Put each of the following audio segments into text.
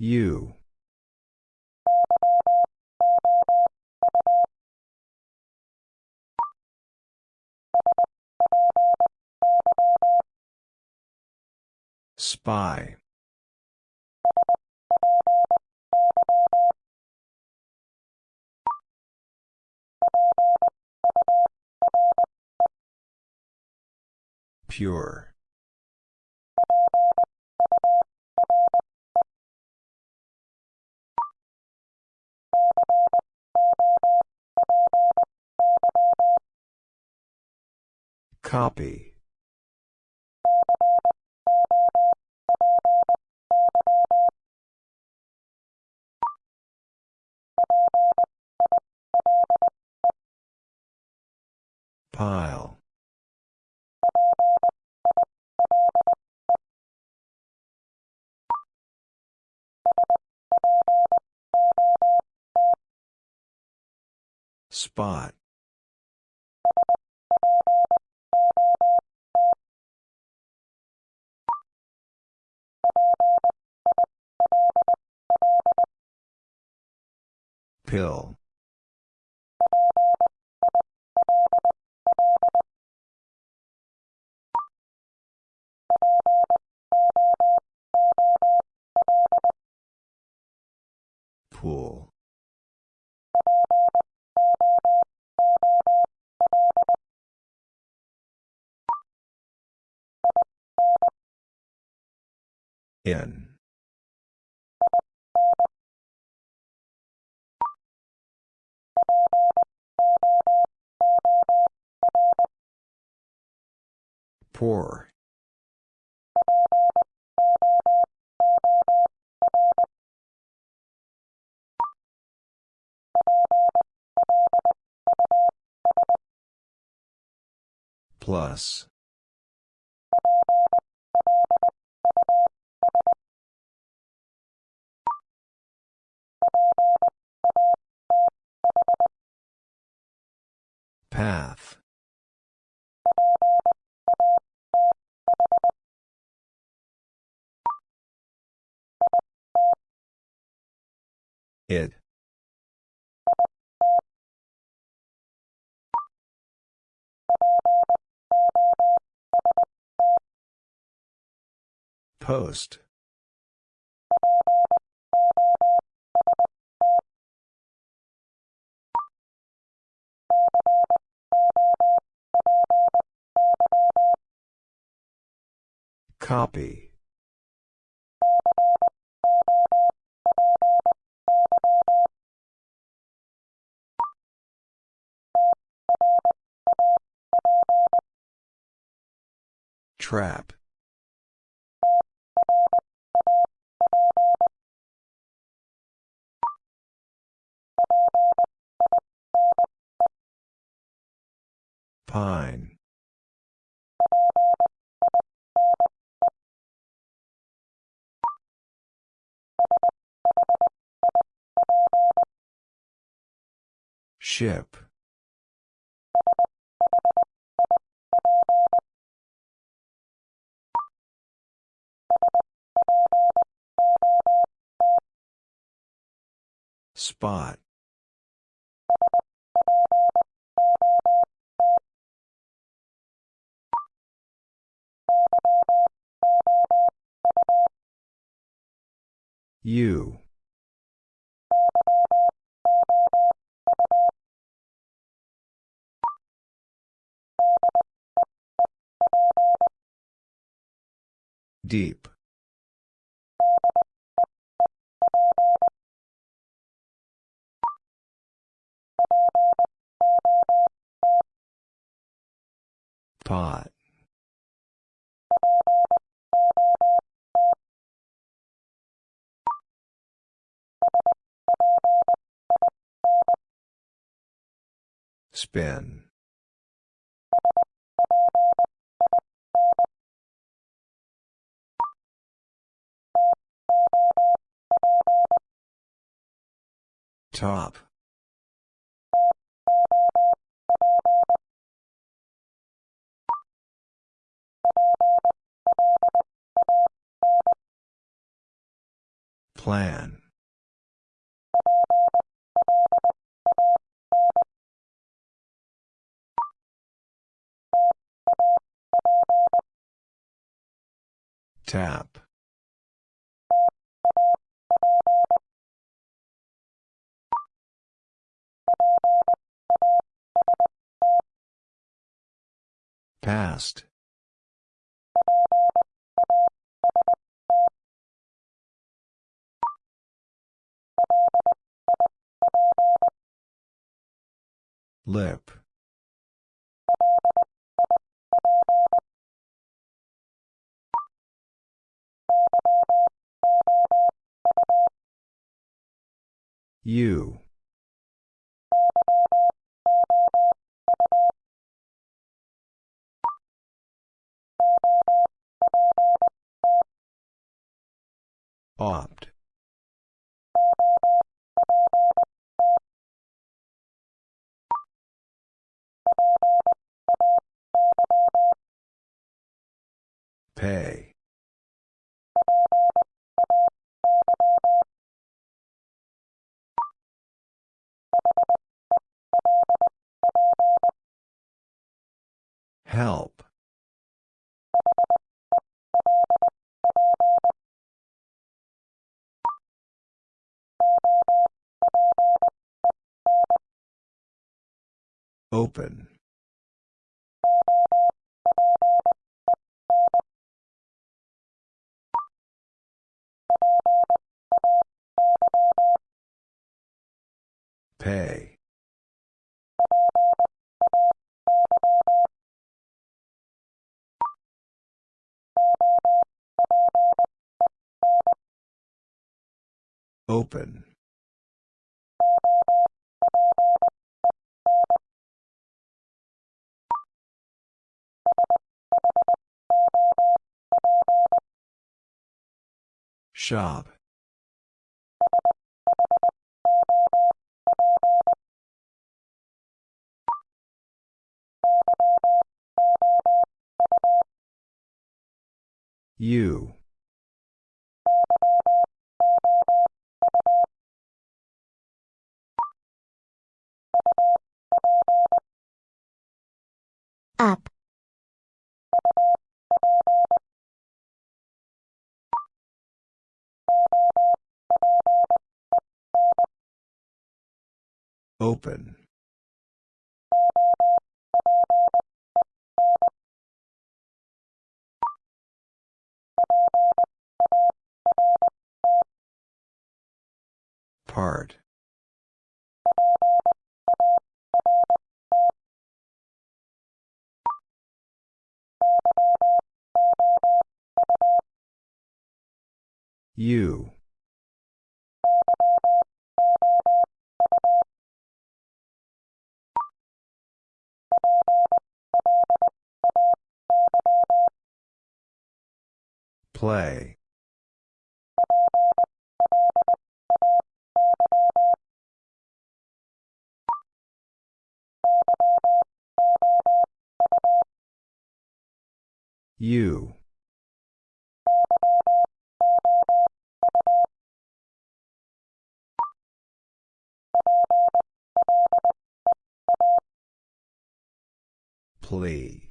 U. Spy. Pure. Copy. Pile. Spot. Pill. Pool. In. Poor. Plus. Path. It. Post. Copy. Trap. Pine. Ship. Spot. U. Deep. Pot. Spin. Top. Plan. Tap. Past. Lip. You. Opt. Pay. Help. Open. Pay. Open. Shop. You. up, Open. Part. You. Play. You. Plea.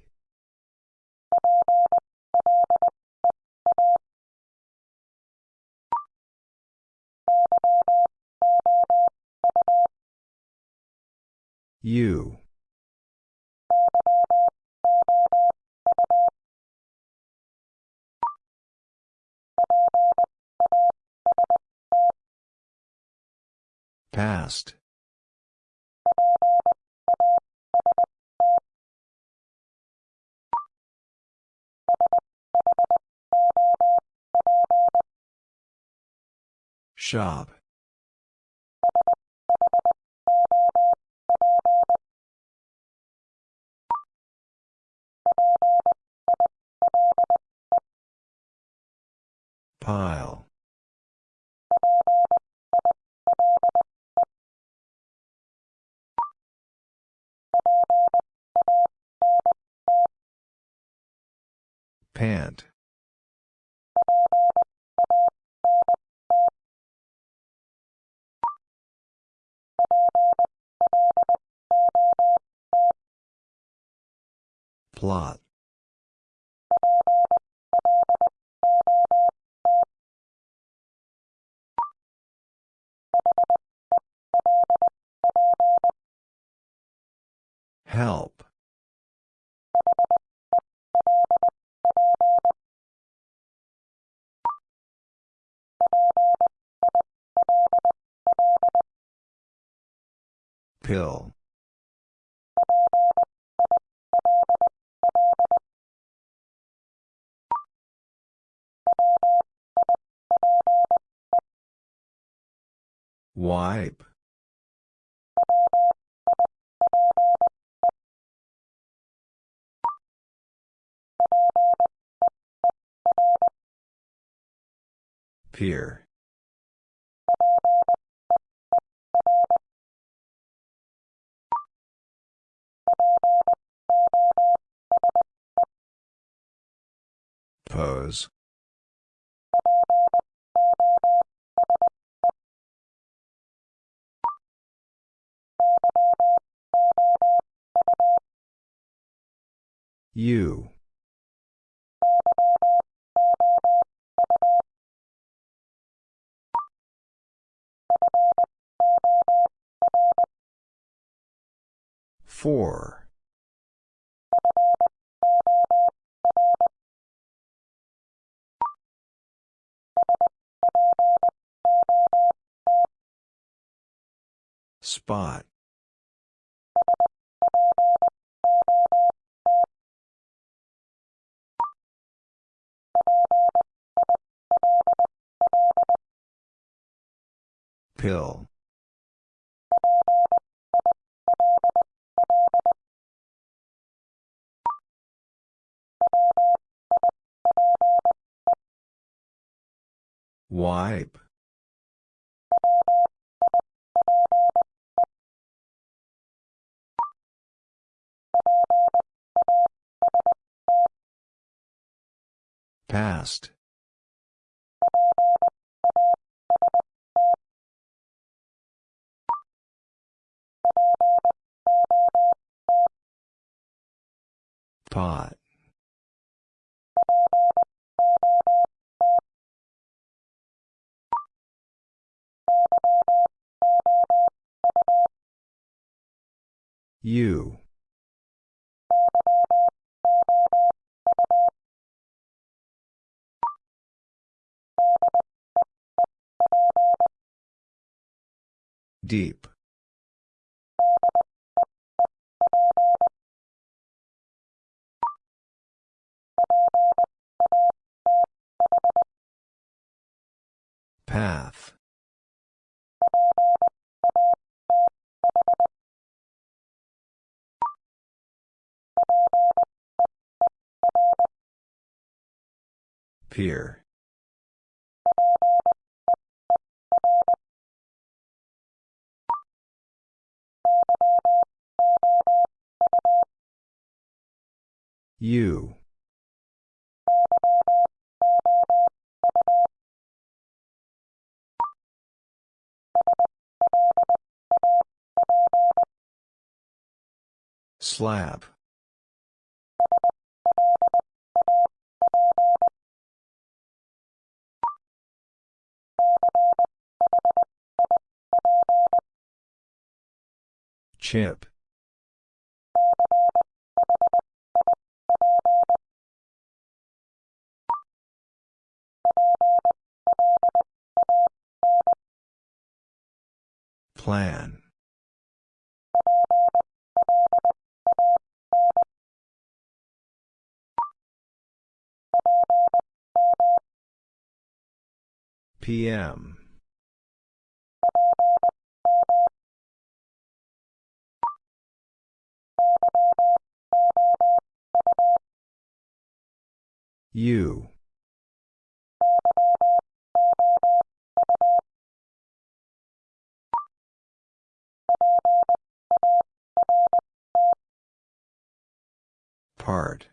You. Past. Shop. Pile. Pant. Plot. Help. Pill. Wipe. Peer. Pose. You. Four. Spot. Pill. Wipe. Past. Pot. You. Deep. Path. Peer. You. Slap. Chip. Plan. PM. You. Part.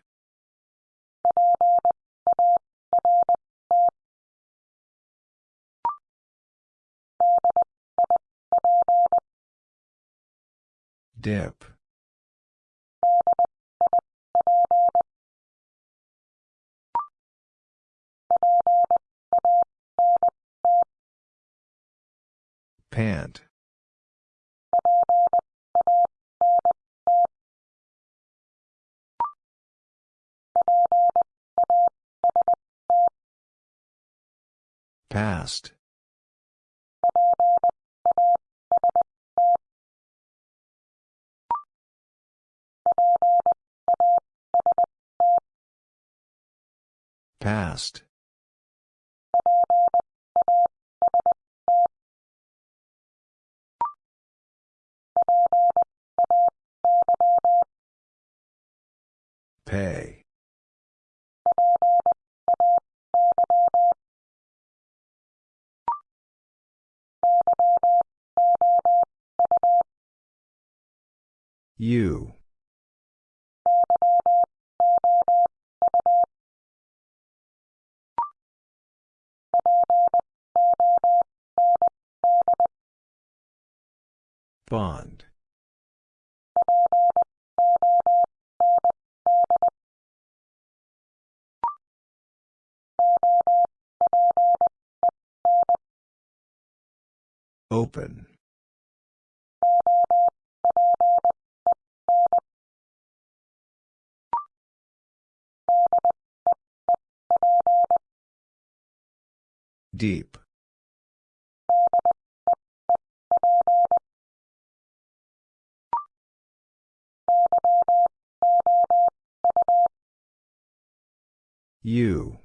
Dip. Pant. Past. Past. Pay. You. Bond. Open. Deep. You.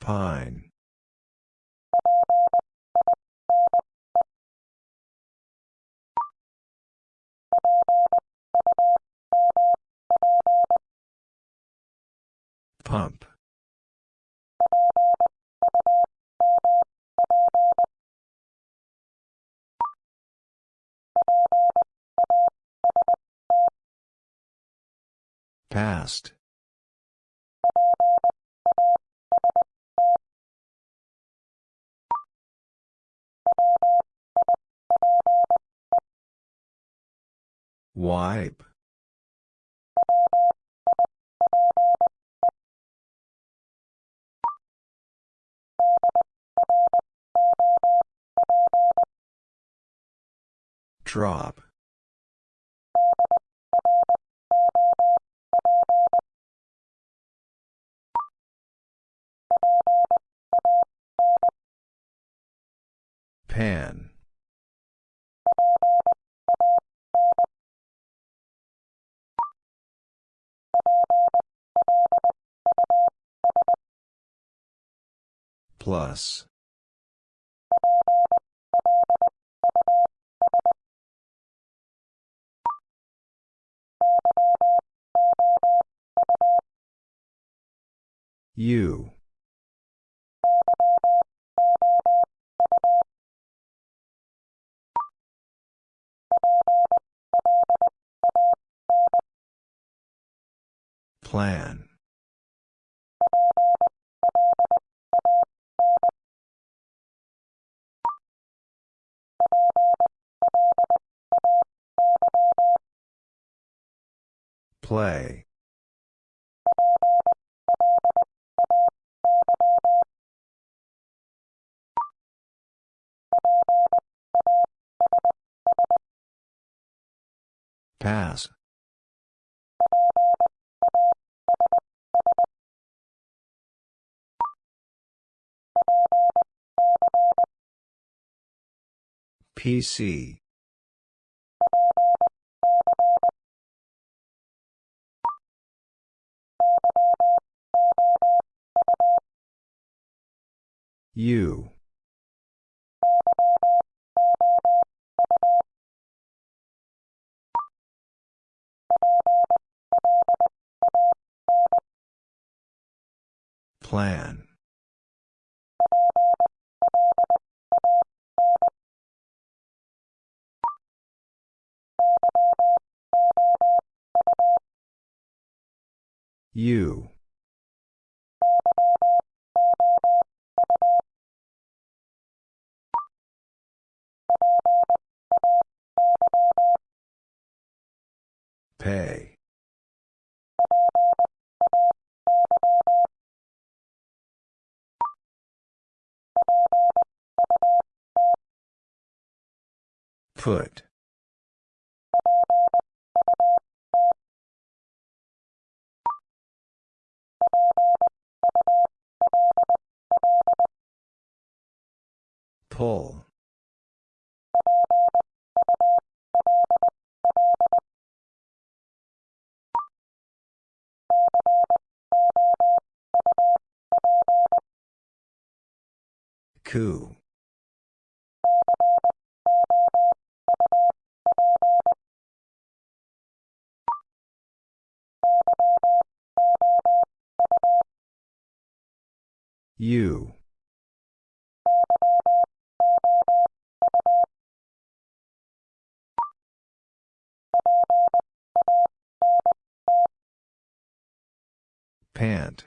Pine. Pump. Past. Wipe. Drop. Pan. Plus. U. Plan. Play. Pass. PC. You. Plan. U Pay. Put. Pull. Coup. You. Pant.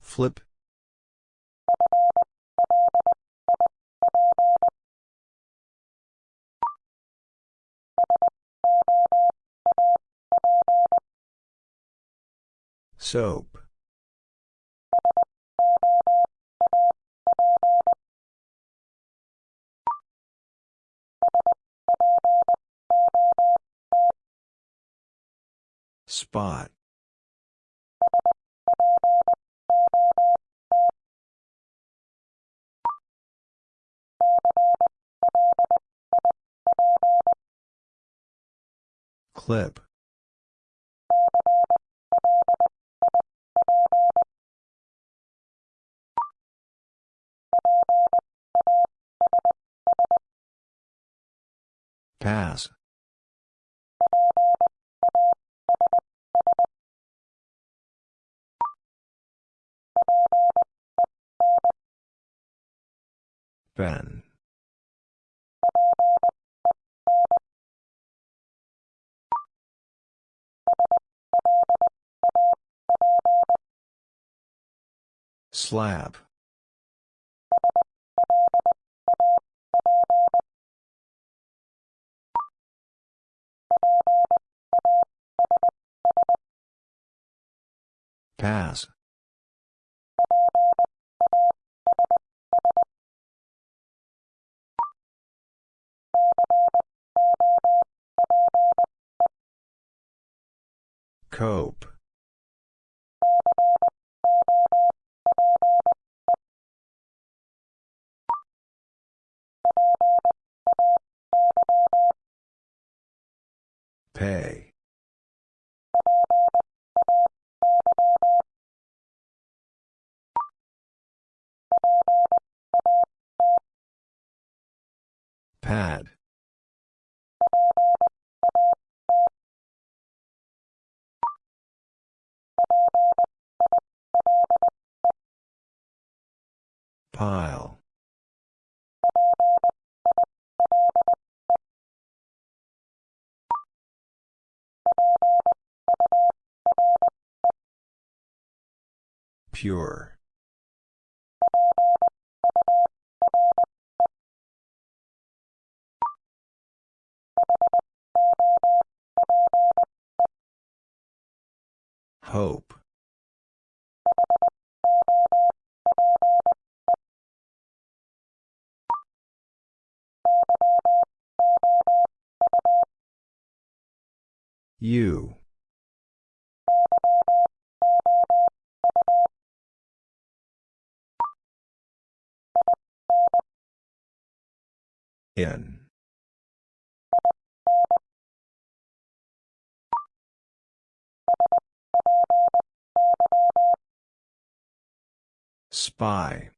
Flip. Soap. Spot. Clip. Pass. Ben. Slap. Pass. Cope. Pay. Pad. Pile. Pure. Hope. You. In. Spy.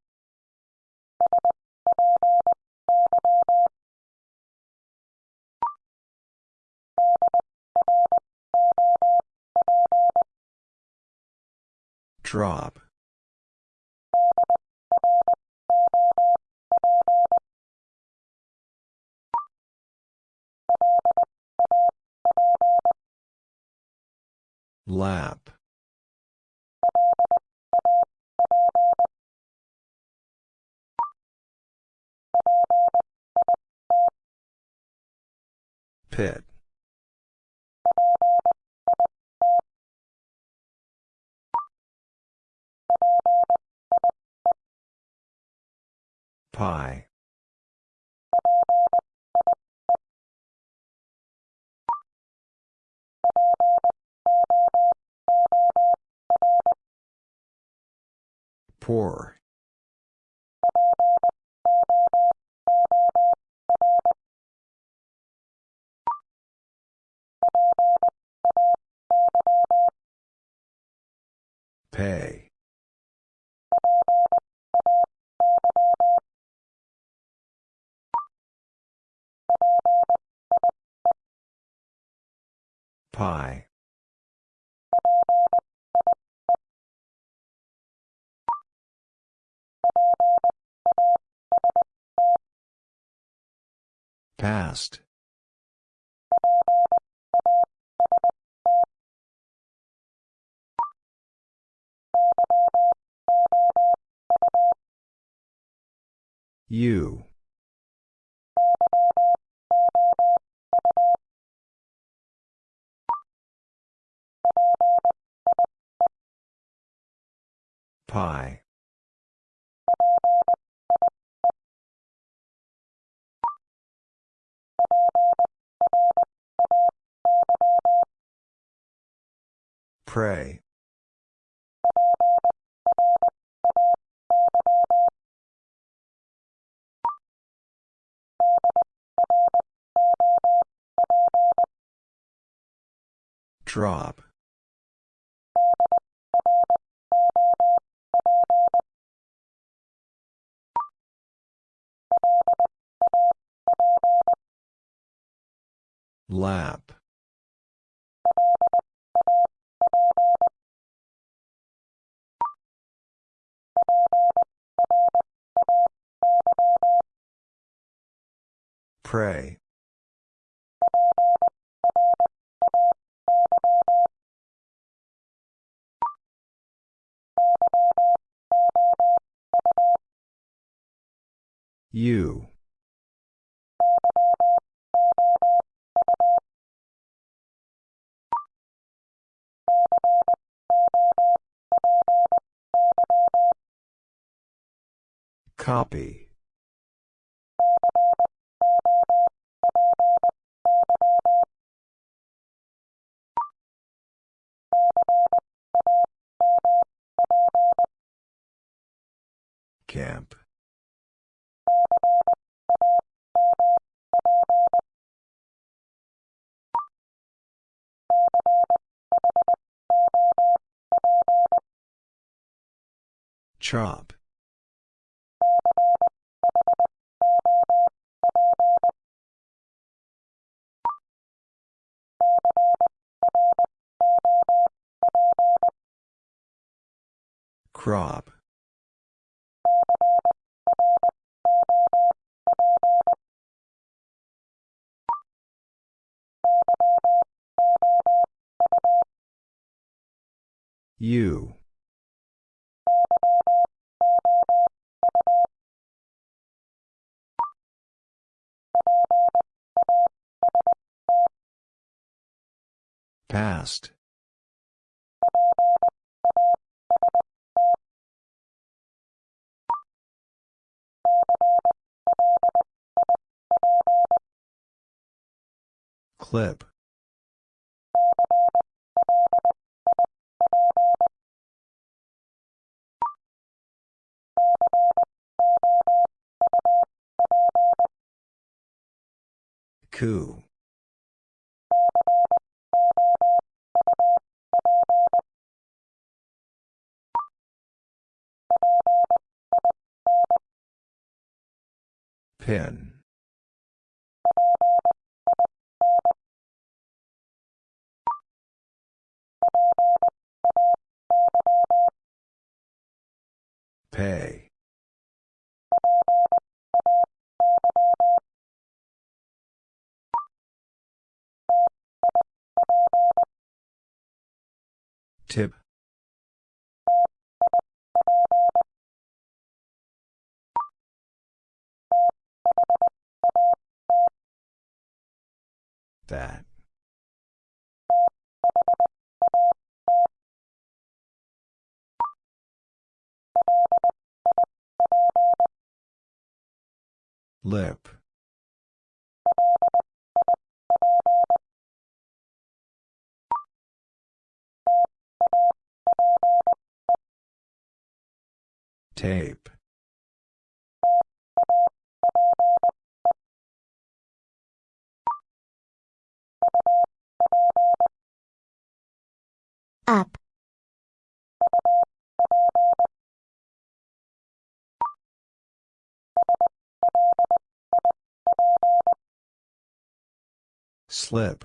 Drop. Lap. Pit. Pie. Poor. Pay. Pie. Past. You. Pie. Pray. Drop. Lap. Pray. You. Copy. Camp. Chop. Crop. You. Past. Clip. Coup. Pin. Pay. Tip. That. Lip. Tape. Up, Slip.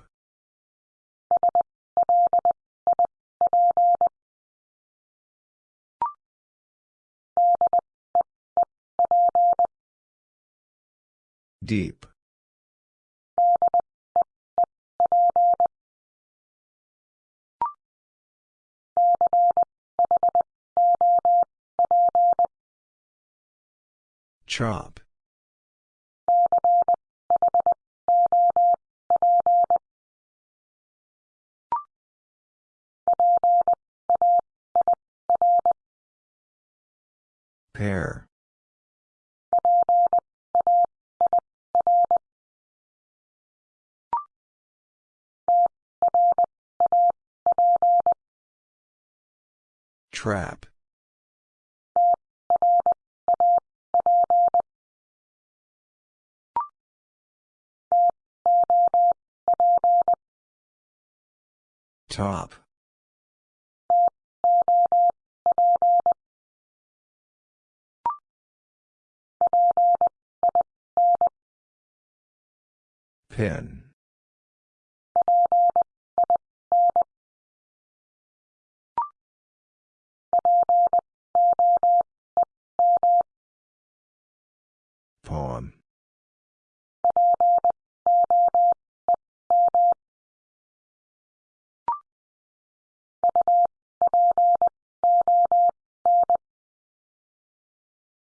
Deep. Chop. Pair. Trap. Top. Pin. Poem.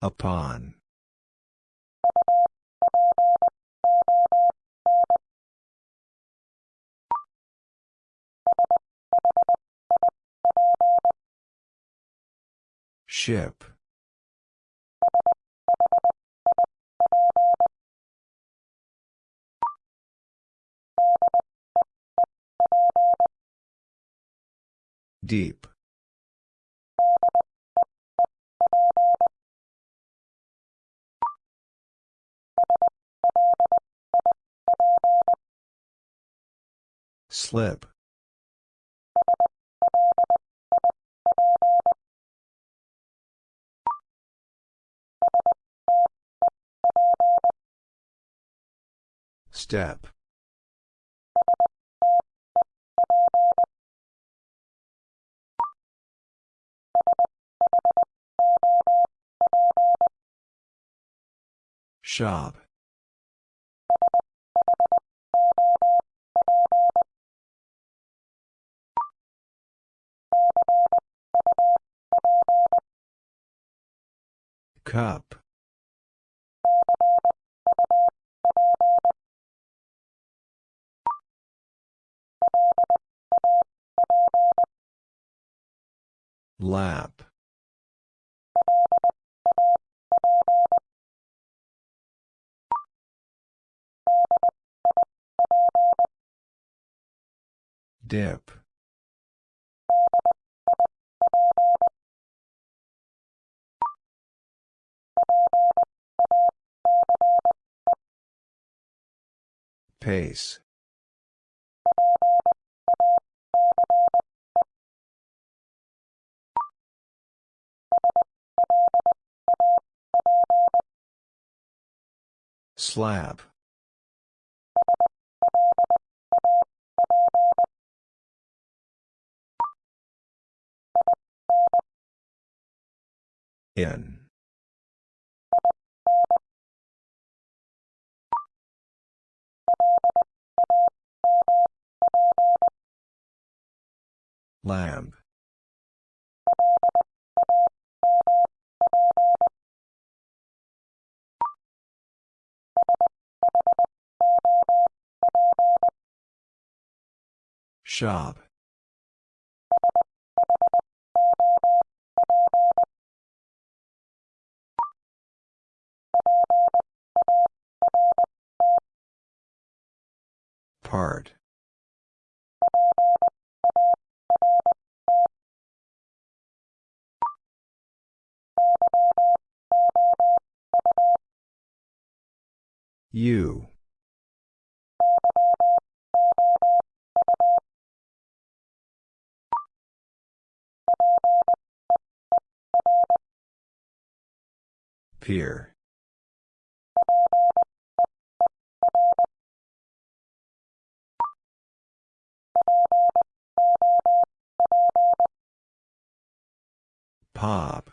Upon. Ship. Deep. Slip. Step. Shop. Cup. Lap. Dip. Pace. Slab. In. Lamb. Shop. Part. You. Peer. Pop.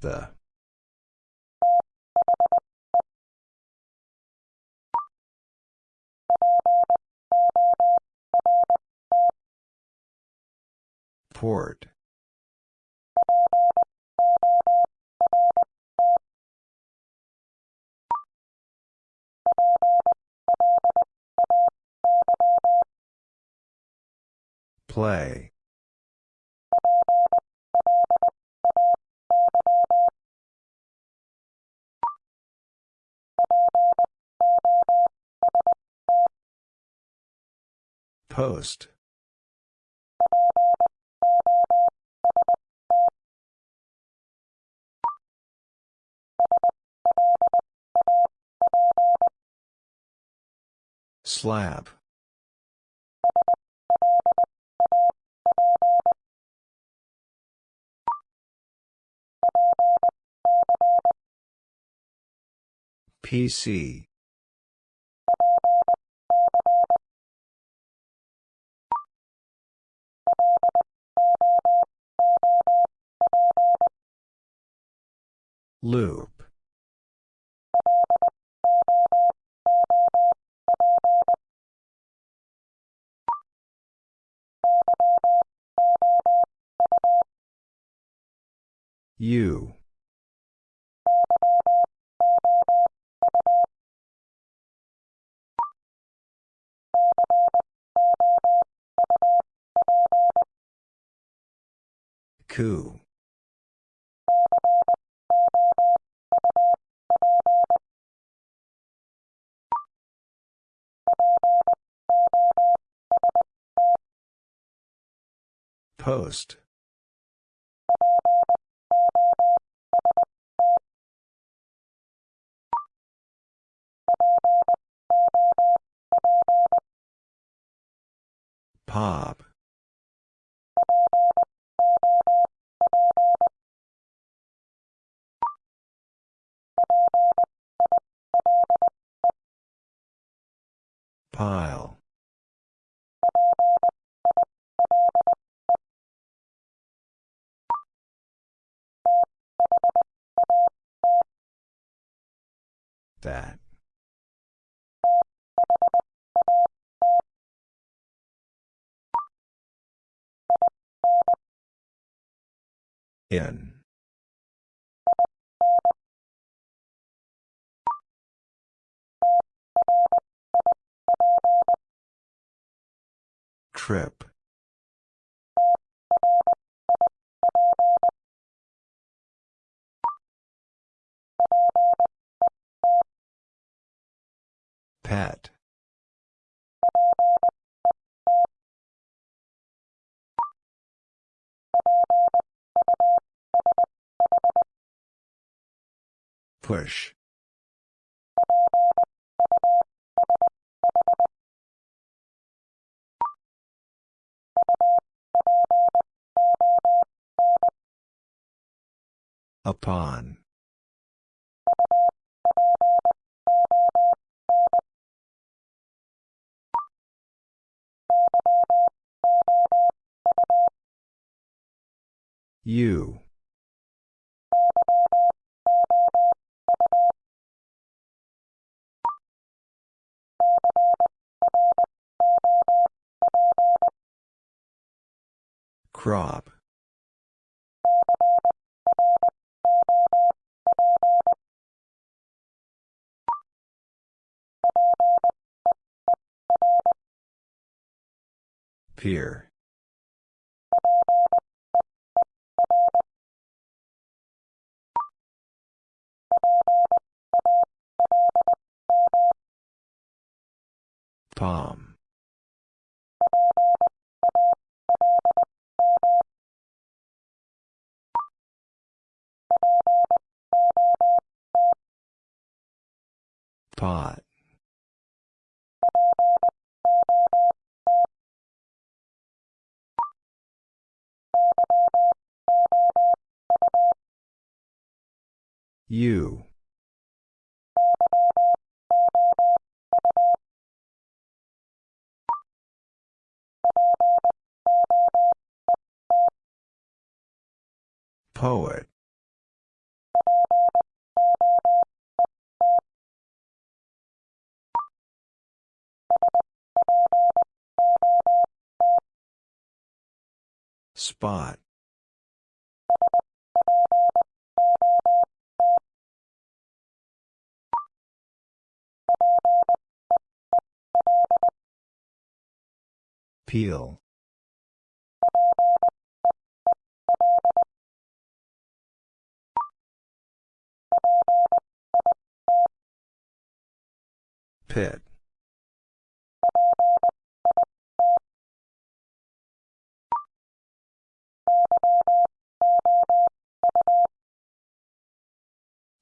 The. Port. Play. Post. Slab. PC. Loop. You. Coup. Post. Pop. Pile. That. In. Trip. Pet. Push. Upon. You. Crop. Peer. Palm. Pot. U. Poet. Spot. Peel. Pit.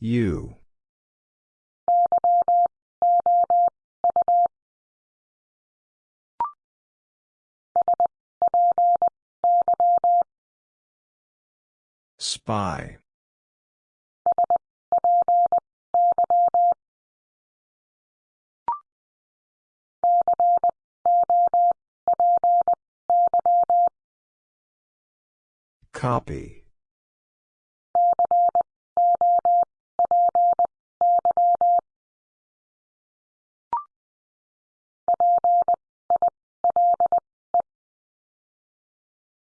U. Spy. Copy.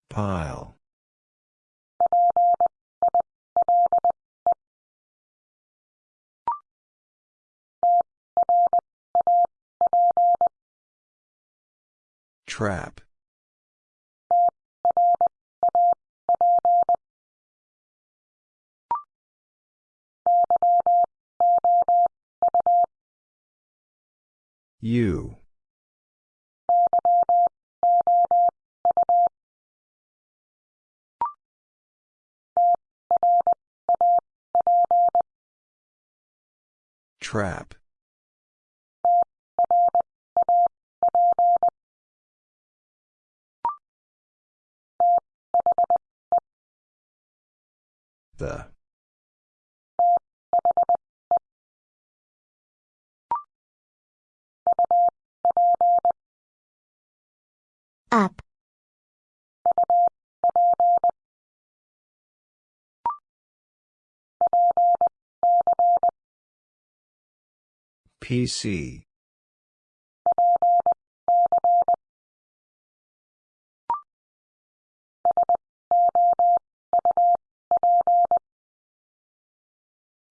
Pile. Trap. U. Trap. The. Up, PC.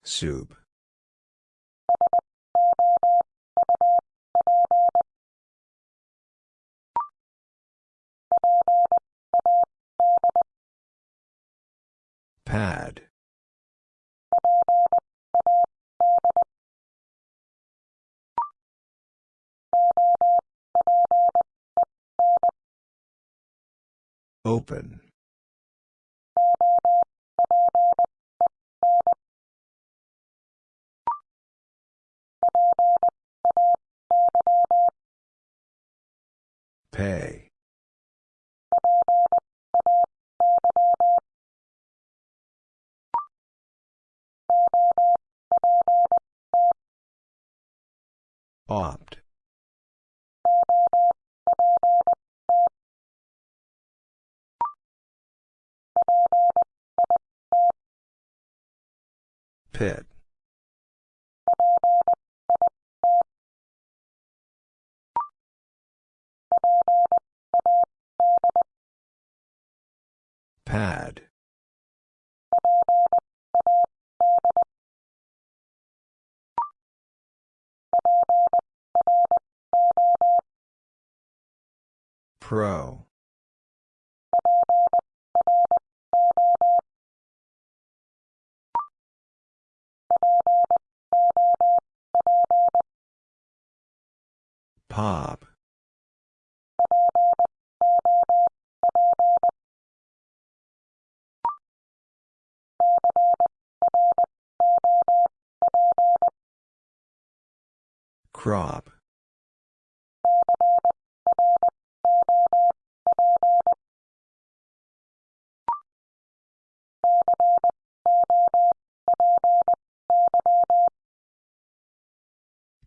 Soup. Pad. Open. Pay. Opt. Pit. Pad. Pro. Pop. Crop.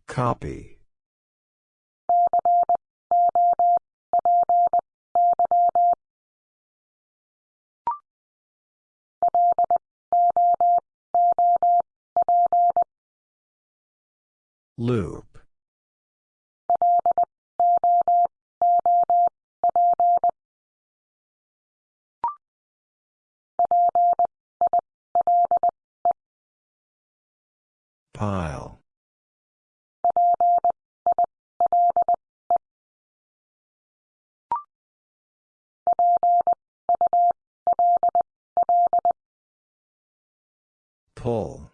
Copy. Loop. Pile. Pull.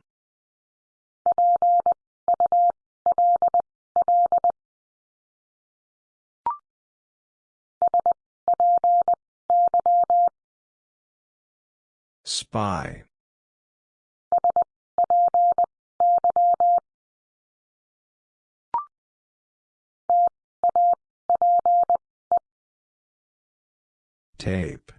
Spy. Tape.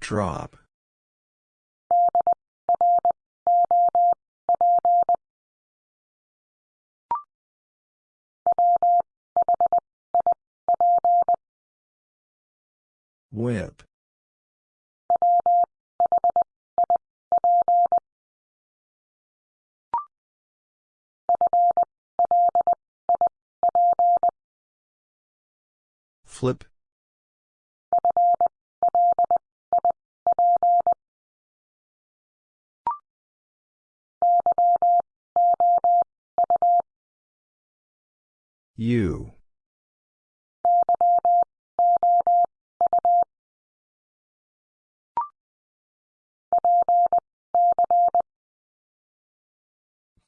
Drop. Whip. Flip. U.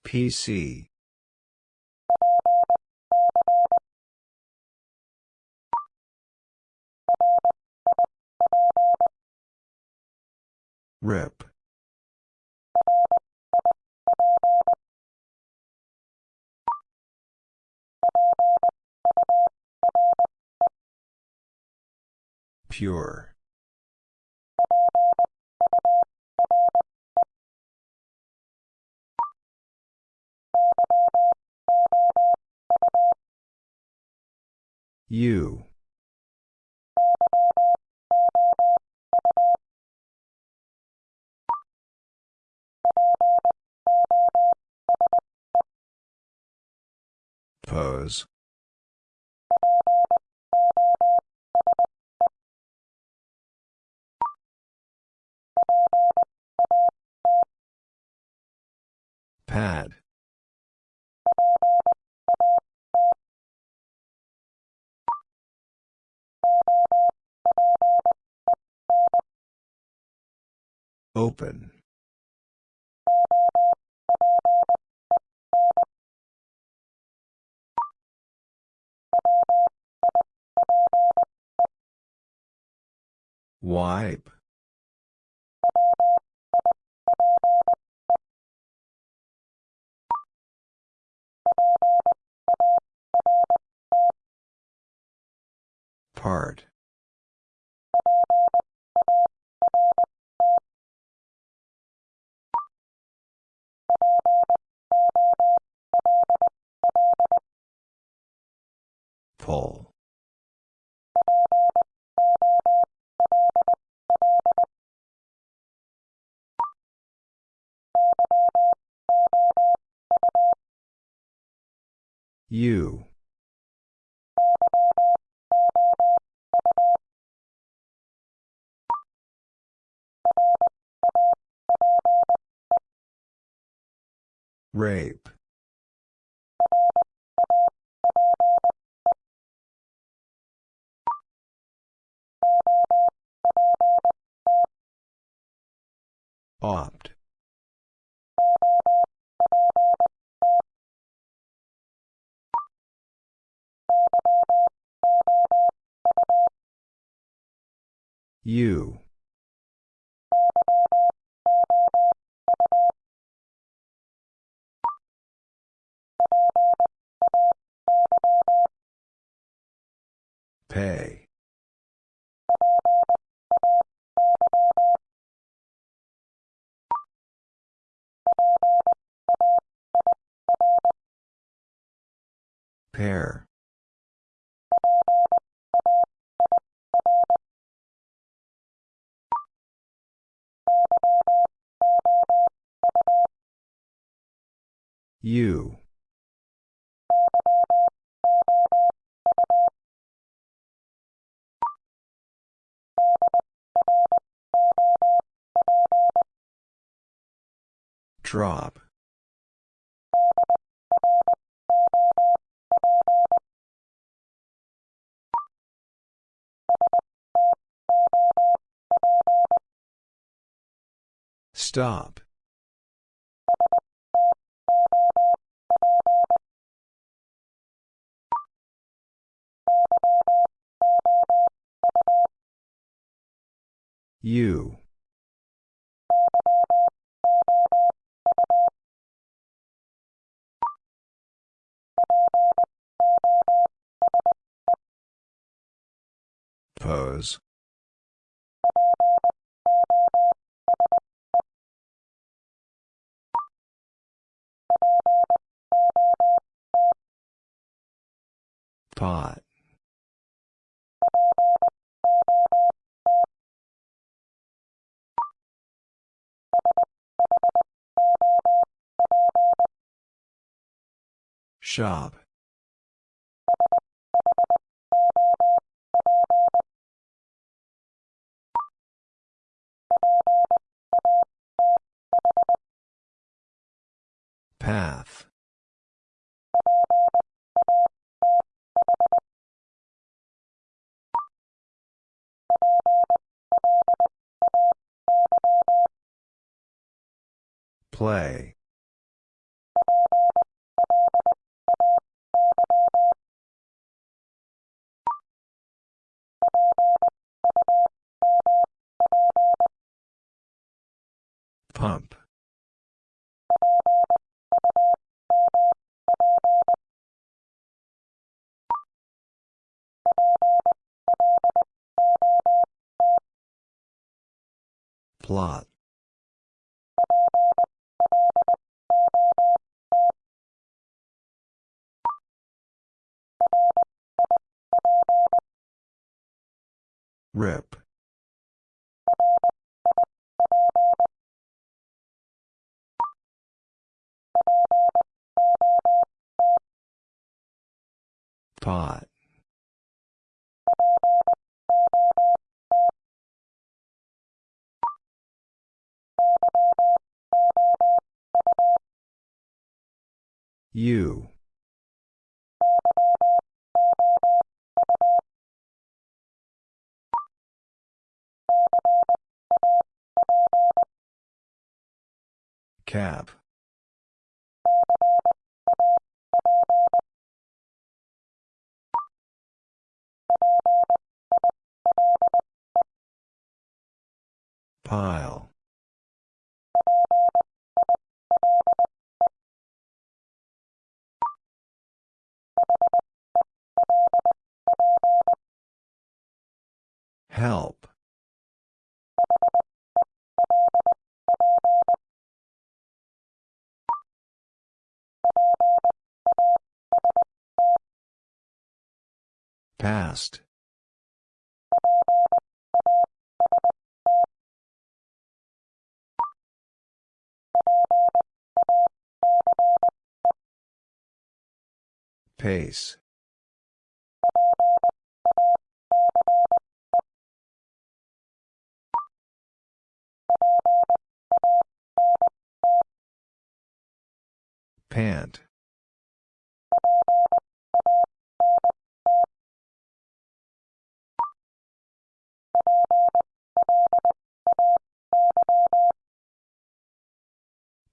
PC. Rip. Pure. U. Pose. Pad. Open. Wipe. Part. Pull. U. Rape. Opt. You. Pay. Pair. You. Drop. Stop. You. Pose. Pot. Shop. Path. Play. Pump. Plot. Rip. Pot. You. Cap. Pile. Help. Past. Pace. Pant.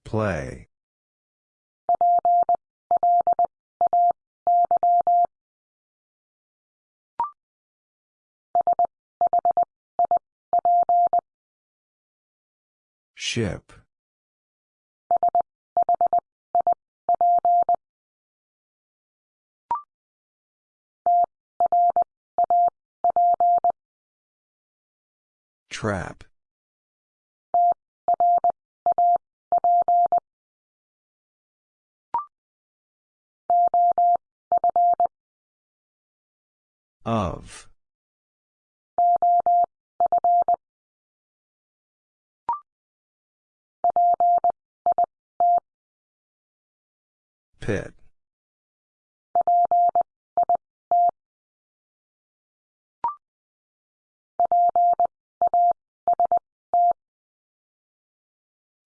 Play. Ship. Trap. Of. Pit.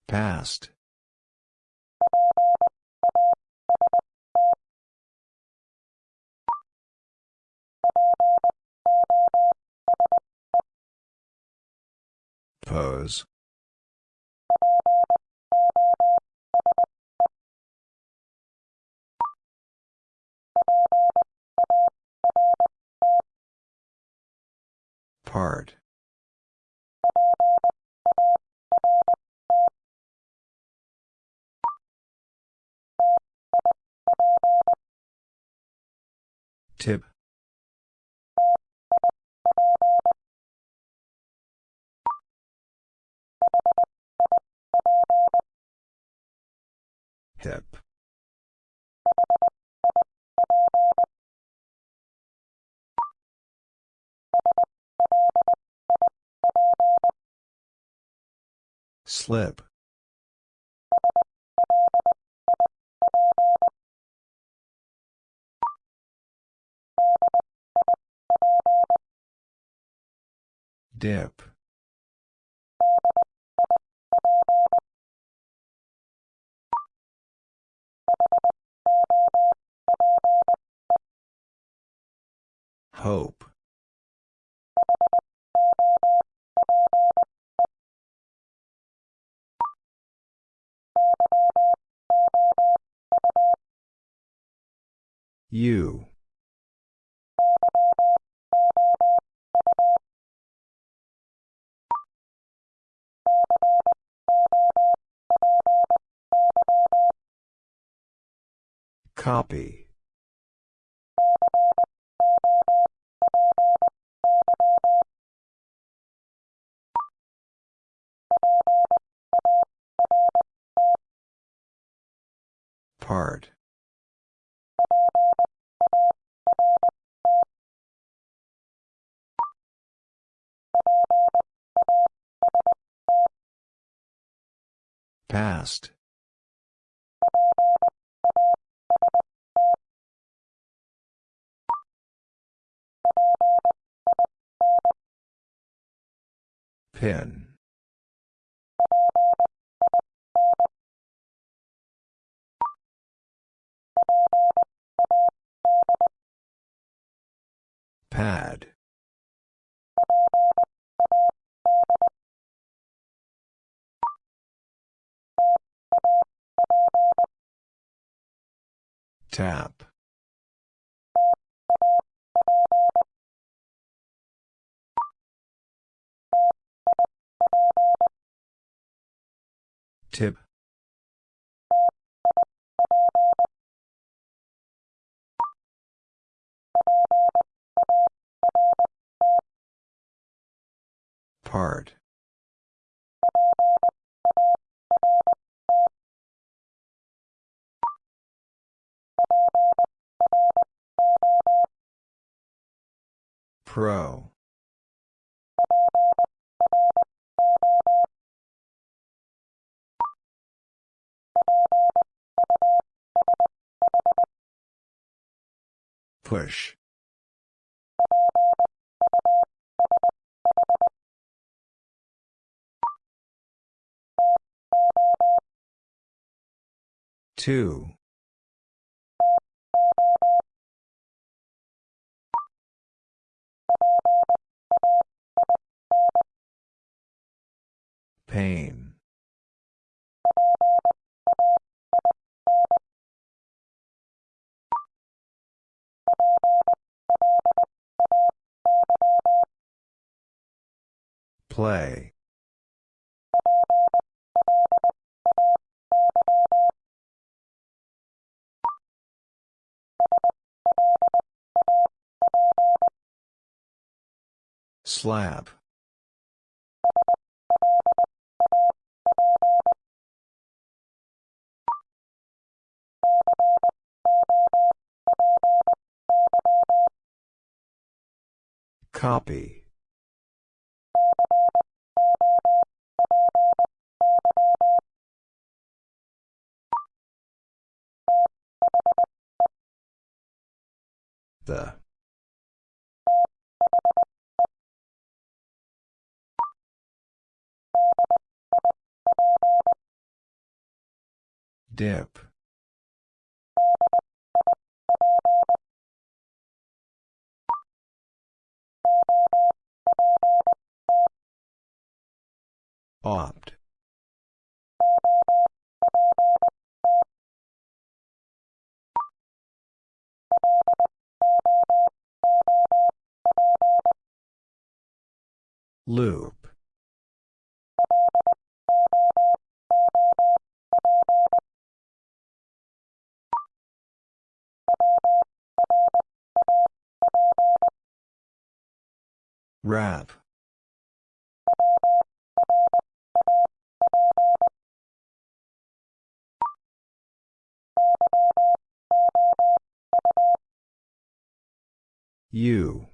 Past. Pose. Part. Tip. Hip. Slip. Dip. Hope. You. Copy. Part. Past. Pin. Pad. Tap. Tip. Part. Pro. Push. Two. Pain. Play. Slap. Copy. The. Dip. Opt. Loop. Wrap. You.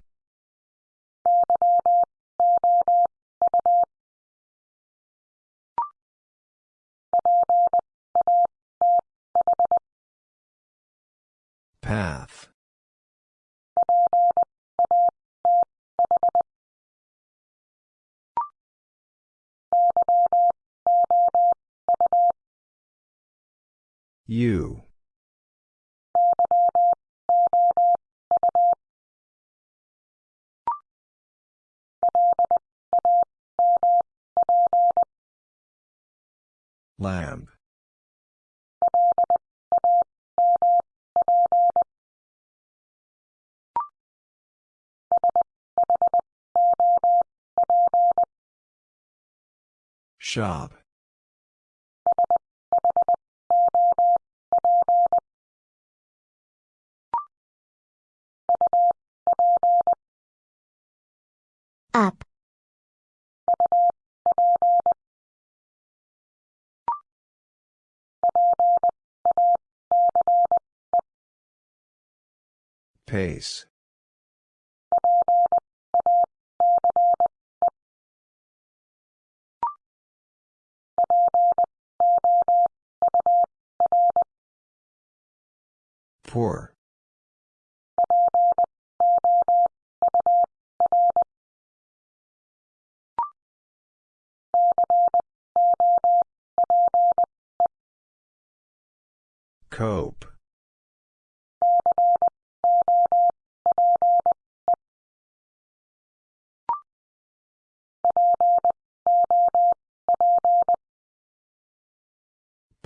Path. You. Lamb. Shop. Up. Pace. Poor. Cope.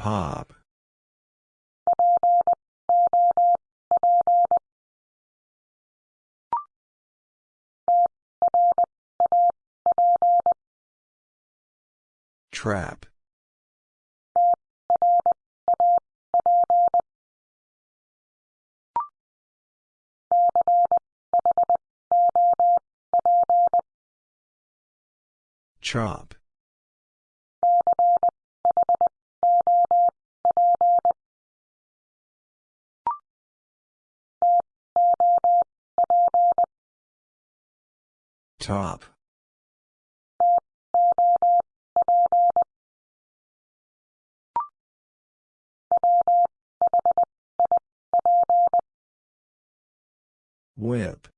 Trap. Chop. Top. Whip.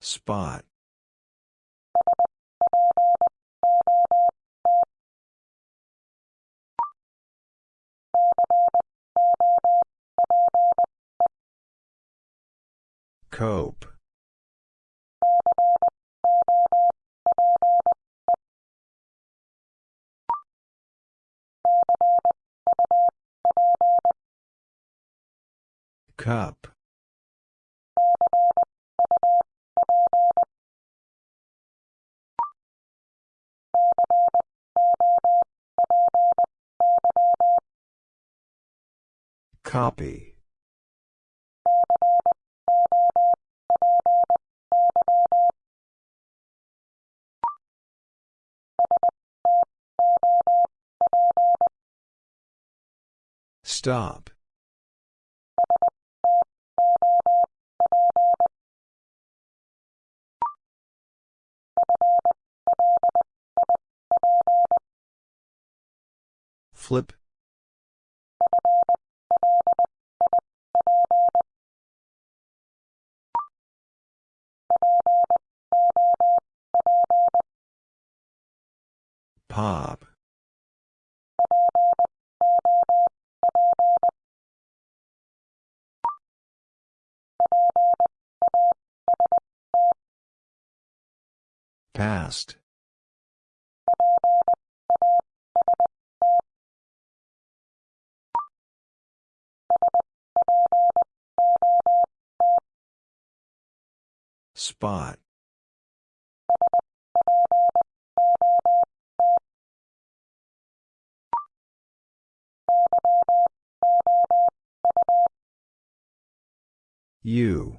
Spot. Cope. Cup. Copy. Stop. Flip. Pop. Past. Spot. You.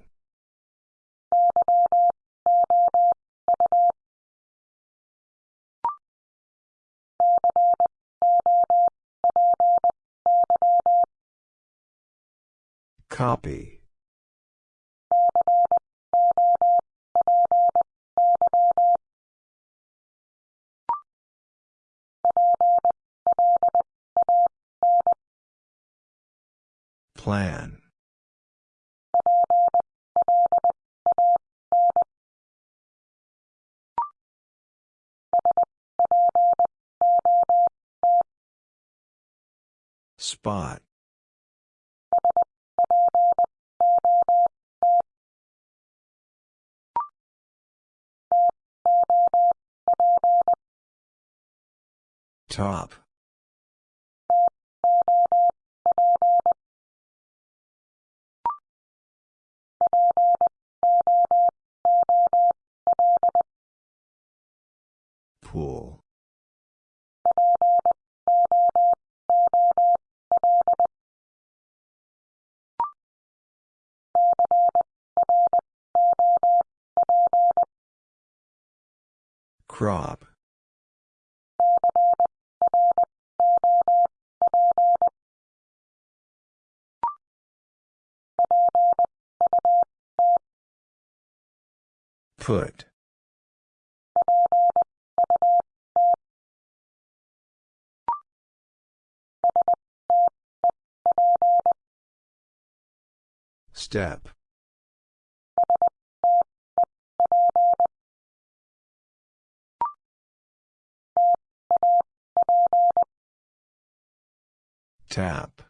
Copy. Plan. Spot. Top. Pool. Crop. Put. Step. Tap.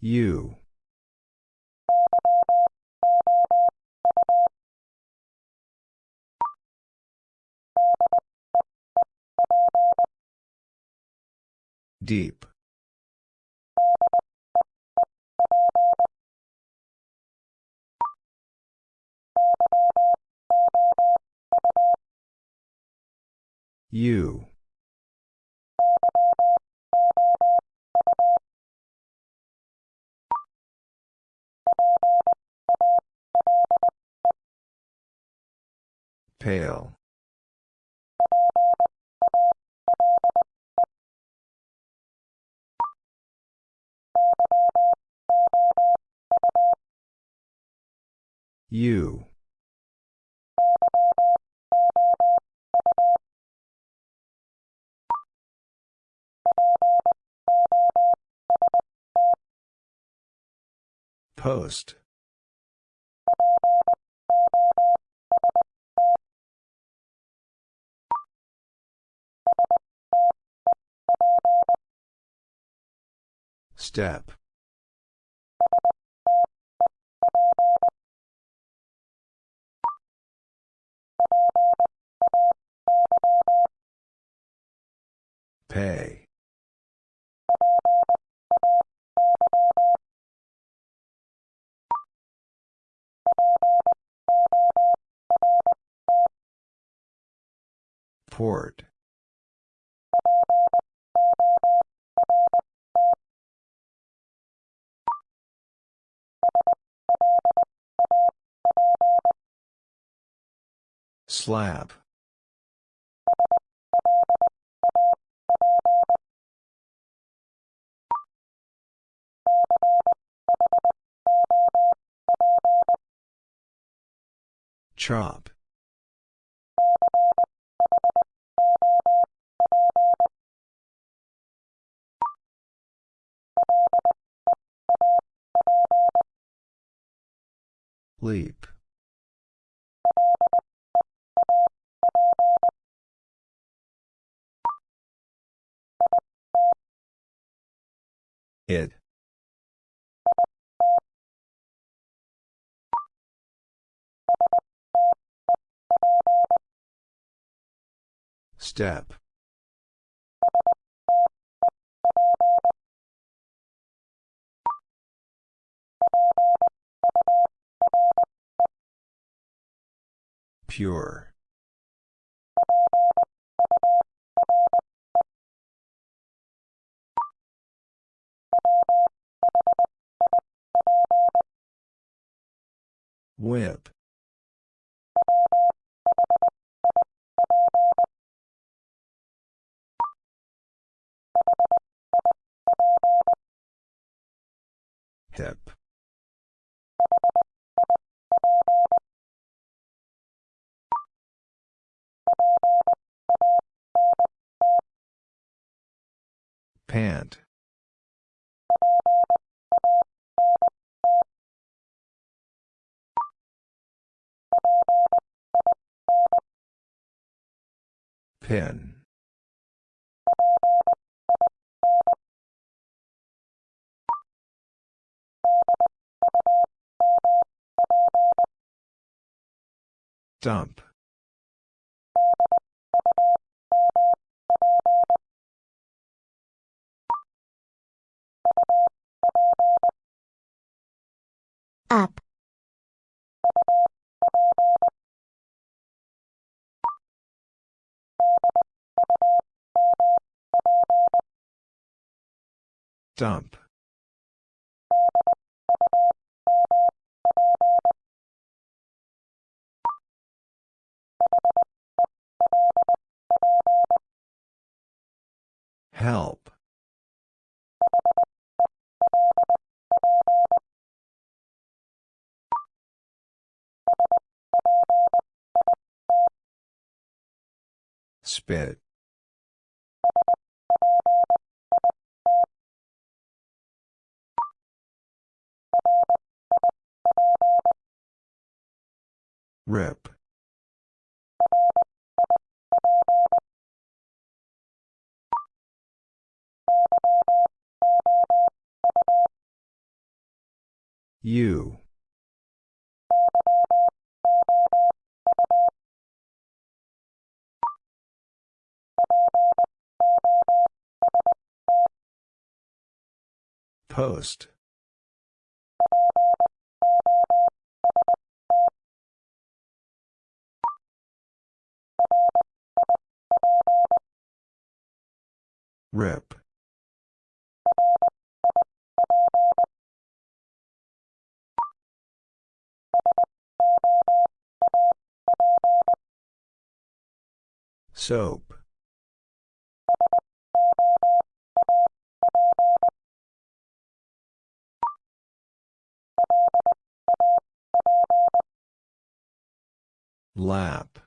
U. Deep. You. Pale. U. Post. Step. Pay. Port. Slab. Chop. Leap. It. Step. Pure. Whip. Hip. Pant. Pin. Dump. Up. Dump. Help. Spit. Rip. You. Post. Rip. Soap. Lap.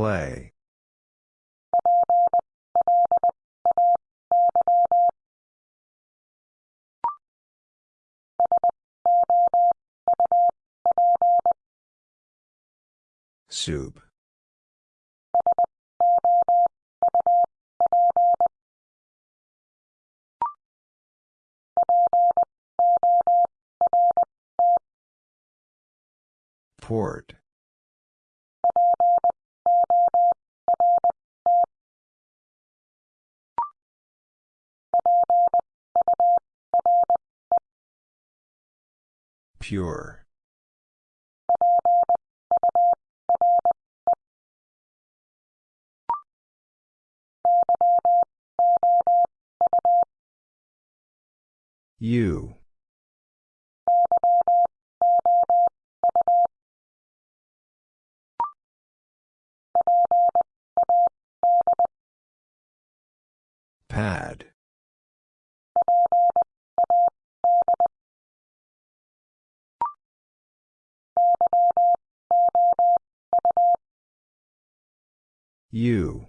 Play. Soup. Port. Pure. You. Pad. U.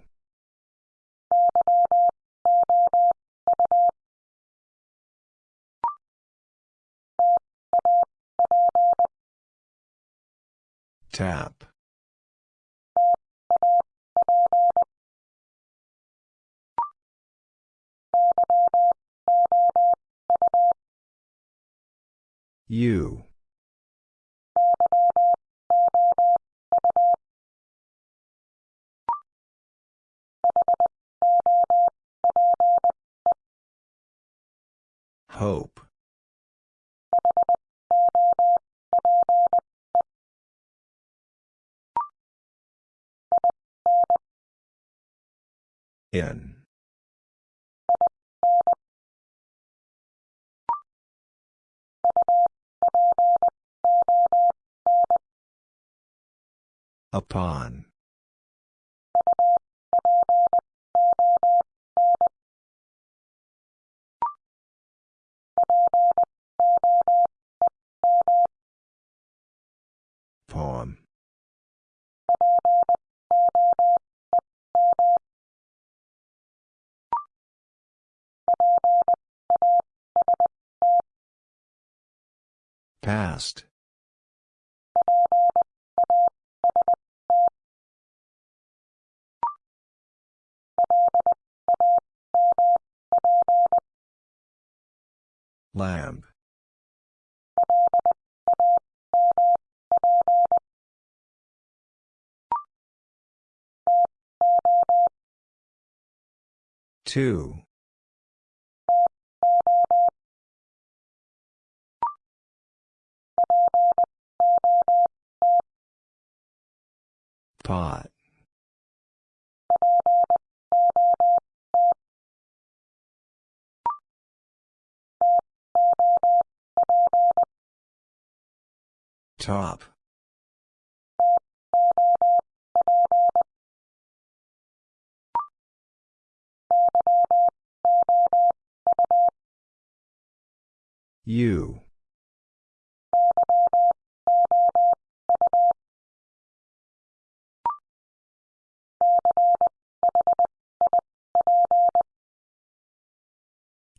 Tap. You. Hope. In. Upon. Poem. Past. Lamb. Two. Pot. Top. You.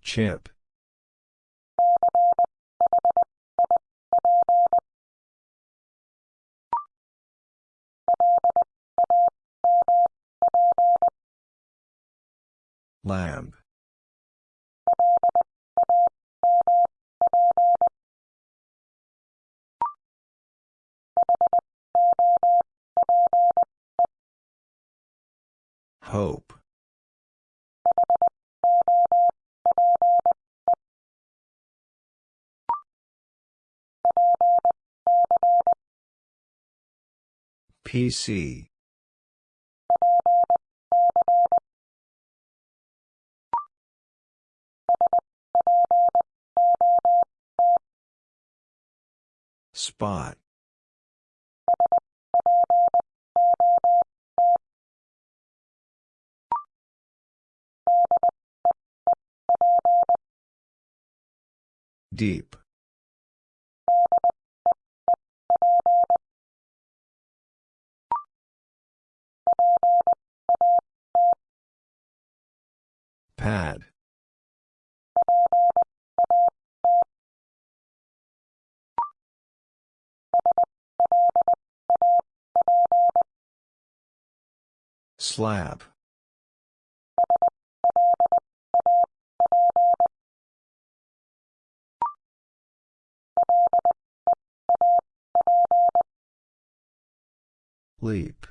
Chip. Lamb. Hope. PC. Spot. Deep. Pad. Slab. Leap.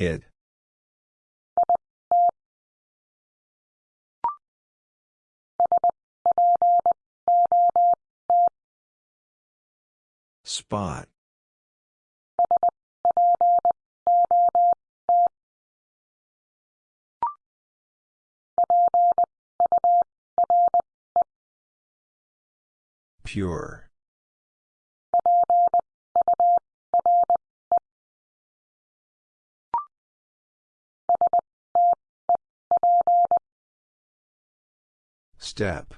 It. Spot. Pure. Step.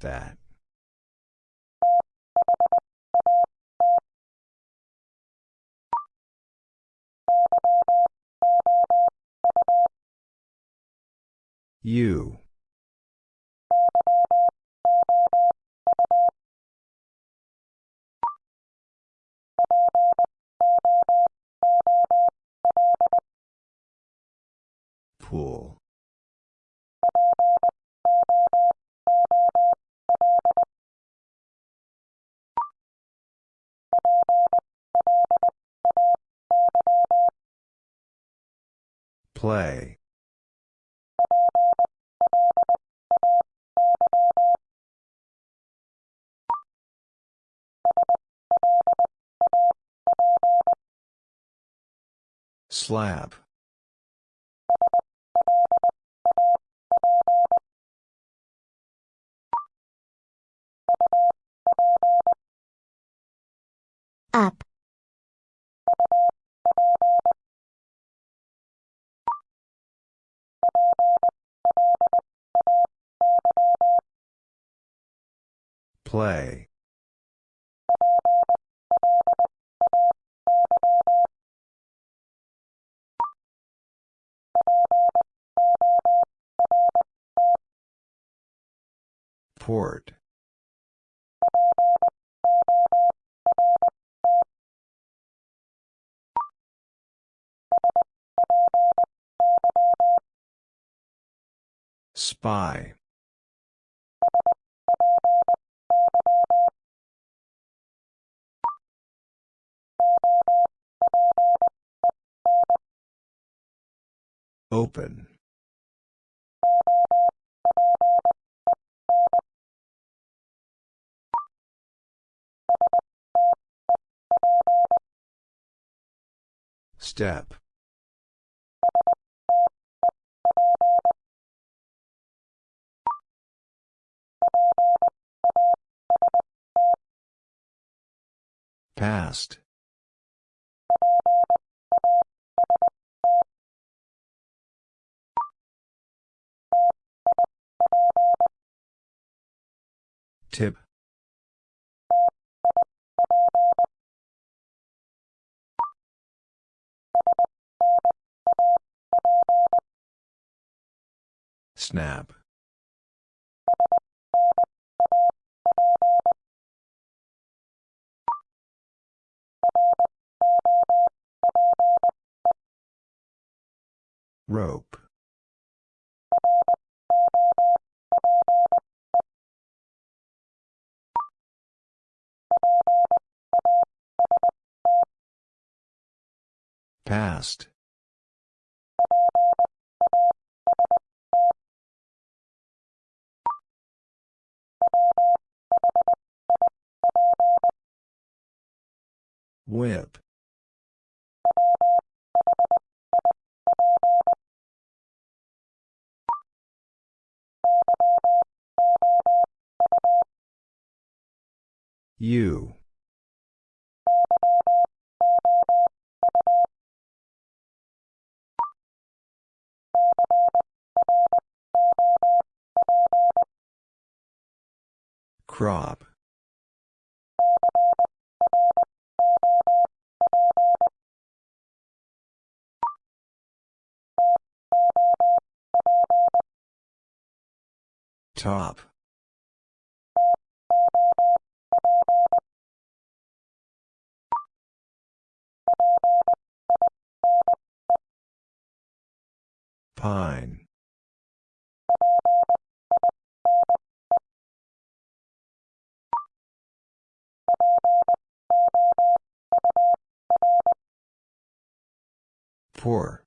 That. You. Pool. Play. Slab. Up. Play. Port. Spy. Open. Step. Past. Tip. Snap. Rope. Past. Whip. You. Crop. Top. Pine. Poor.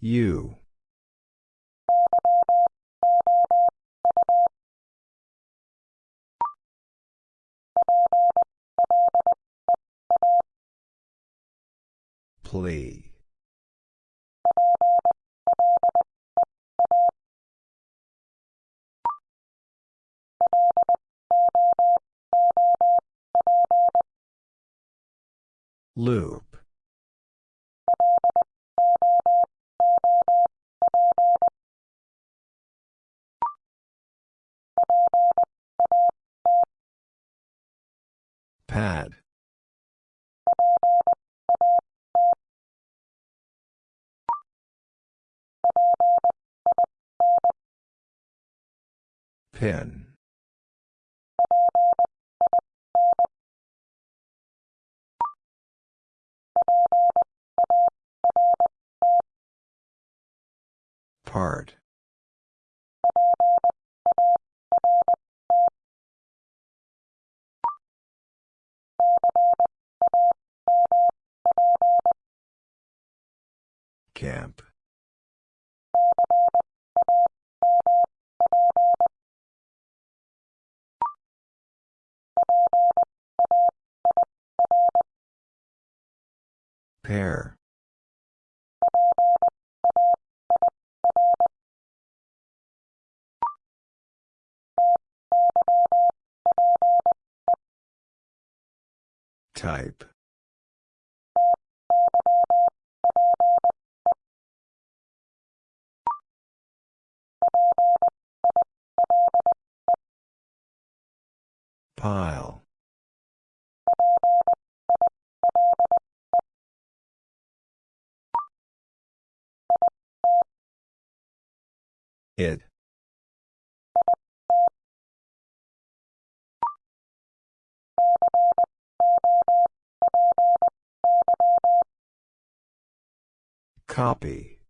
You. Plea. Loop. Pad. Pin. Part. Camp. Pair. Type. Pile. It. Copy.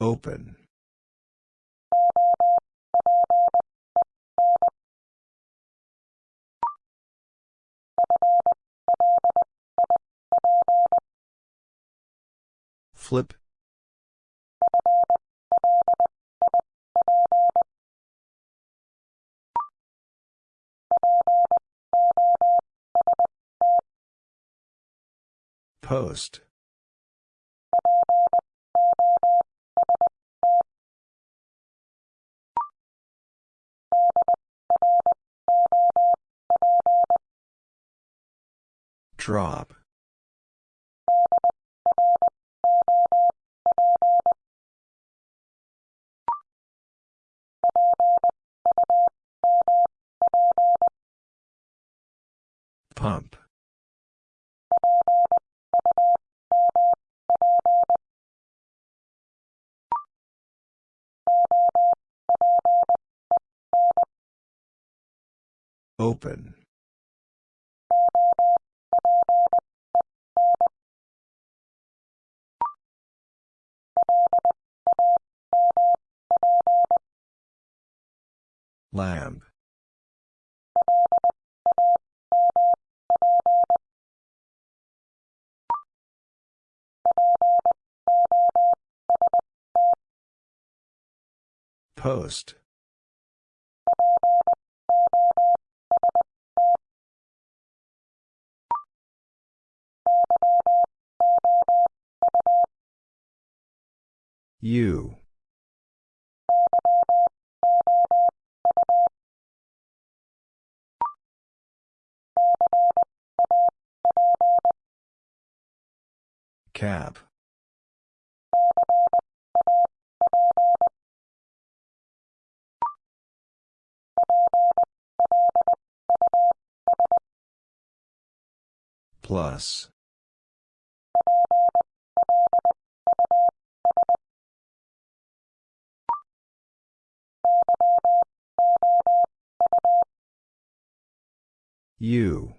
Open. Flip. Post. Drop. Pump. Open. Lamb. Post. U Cap. Plus. U.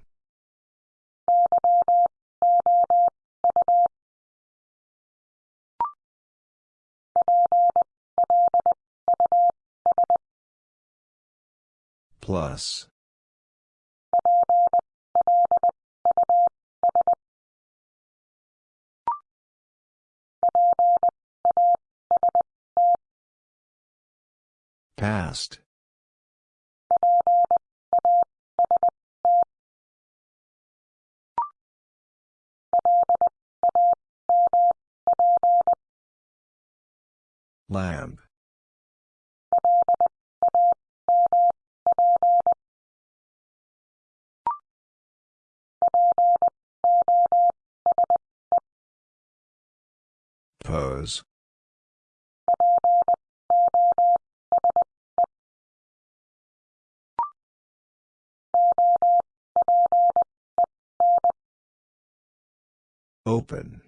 Plus. Past. Lamp. Pose. Open.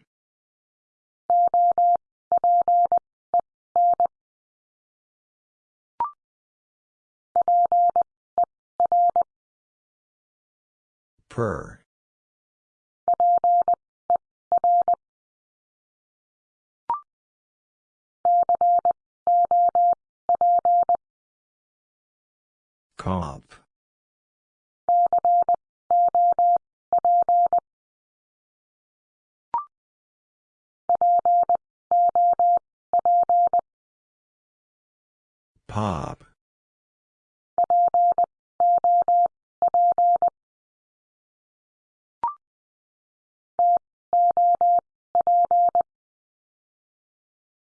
Per. Cop. Pop.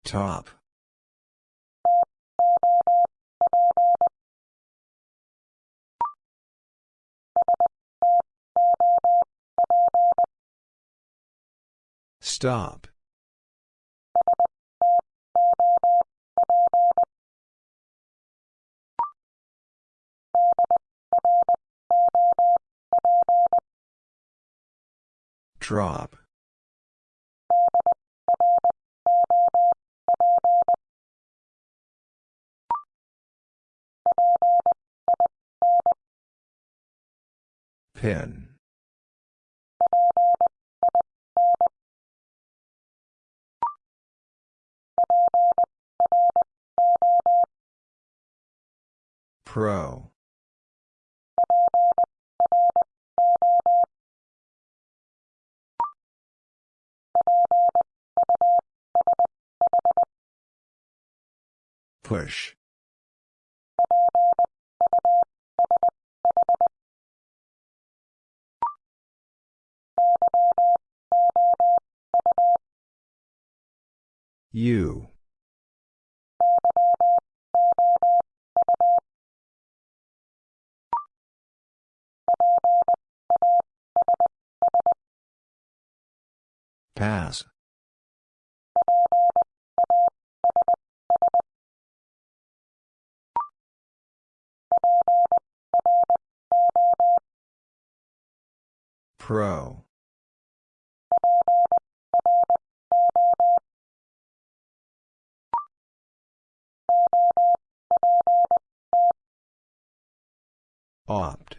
Top. Stop. Drop. Pin. Pro. Push. U. Pass. Pro. Opt.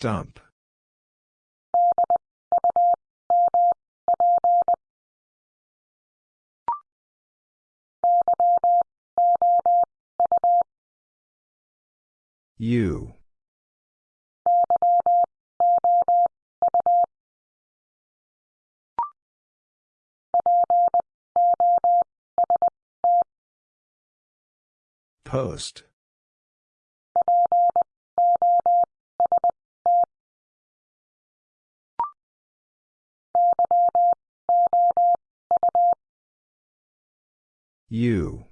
Dump. U. Post. U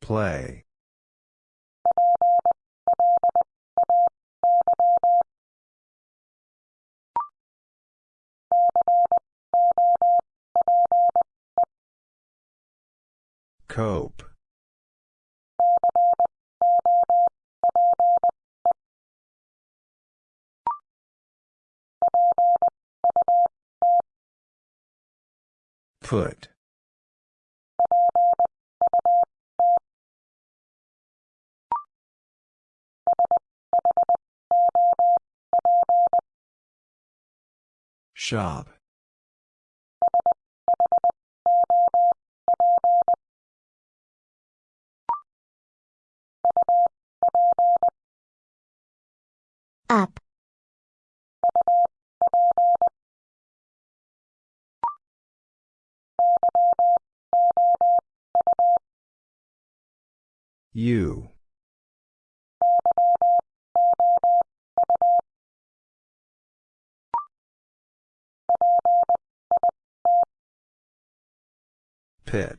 Play. Cope. Put. Shop. Up. You. Pit.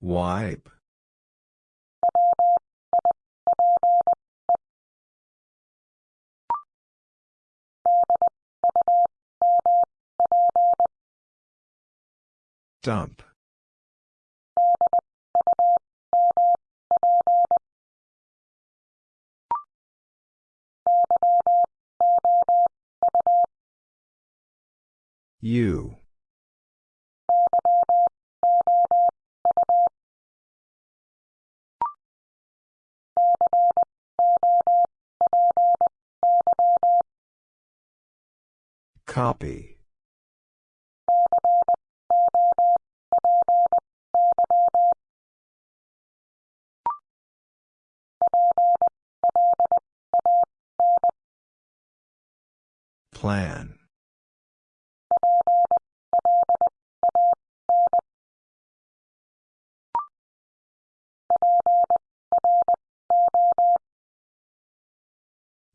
Wipe. Dump. You. Copy. Plan.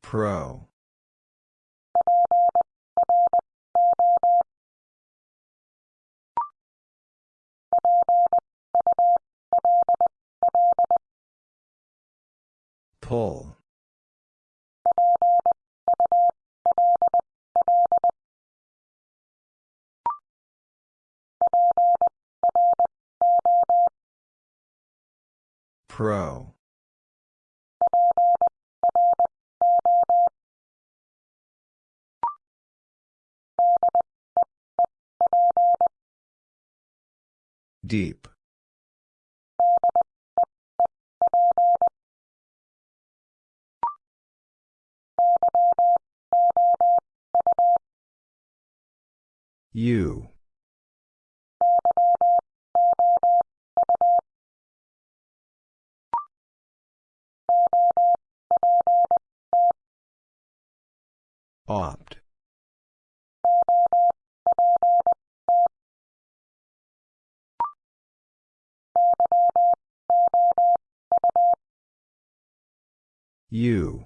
Pro. Pull. Pro. Deep. You. Opt. U.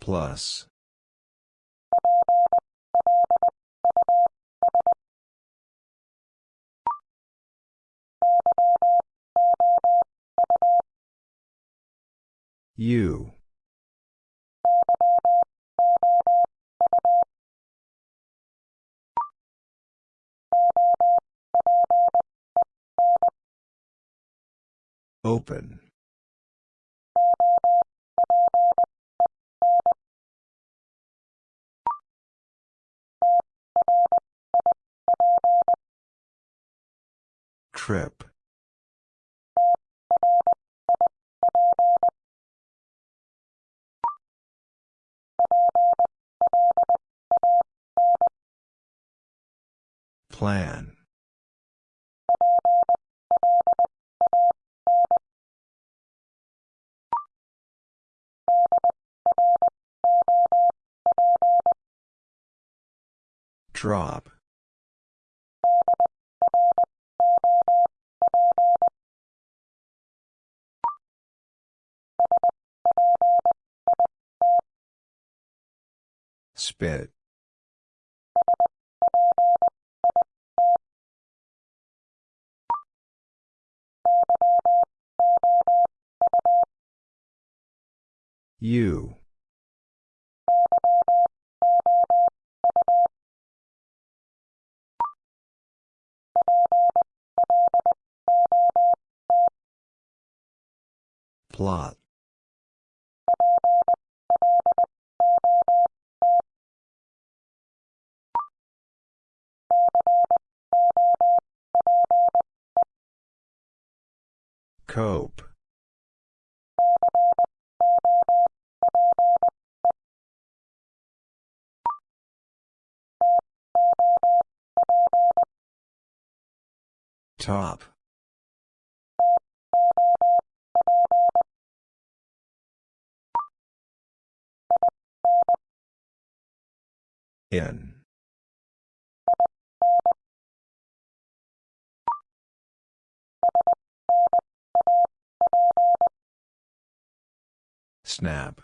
Plus. You. Open. Trip. Plan. Drop. Spit. You. Plot. Cope. Top. In. Snap.